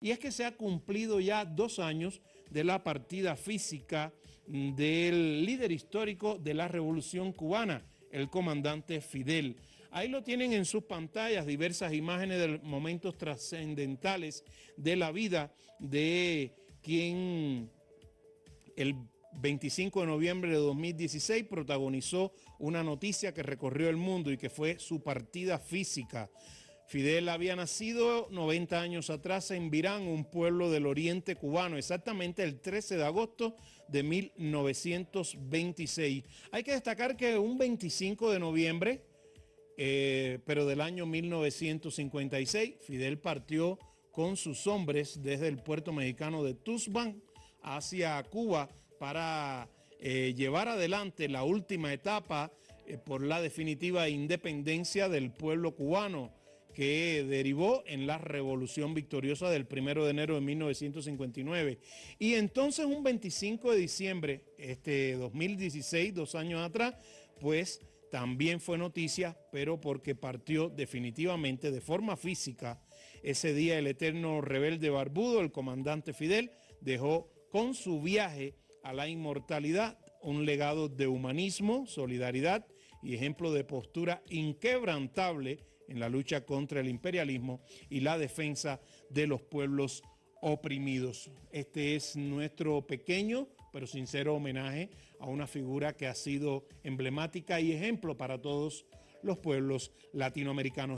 Y es que se ha cumplido ya dos años de la partida física del líder histórico de la Revolución Cubana, el comandante Fidel. Ahí lo tienen en sus pantallas diversas imágenes de momentos trascendentales de la vida de quien el 25 de noviembre de 2016 protagonizó una noticia que recorrió el mundo y que fue su partida física. Fidel había nacido 90 años atrás en Virán, un pueblo del oriente cubano, exactamente el 13 de agosto de 1926. Hay que destacar que un 25 de noviembre, eh, pero del año 1956, Fidel partió con sus hombres desde el puerto mexicano de Tuzban hacia Cuba para eh, llevar adelante la última etapa eh, por la definitiva independencia del pueblo cubano que derivó en la revolución victoriosa del 1 de enero de 1959. Y entonces un 25 de diciembre, este 2016, dos años atrás, pues también fue noticia, pero porque partió definitivamente de forma física. Ese día el eterno rebelde barbudo, el comandante Fidel, dejó con su viaje a la inmortalidad un legado de humanismo, solidaridad y ejemplo de postura inquebrantable en la lucha contra el imperialismo y la defensa de los pueblos oprimidos. Este es nuestro pequeño pero sincero homenaje a una figura que ha sido emblemática y ejemplo para todos los pueblos latinoamericanos.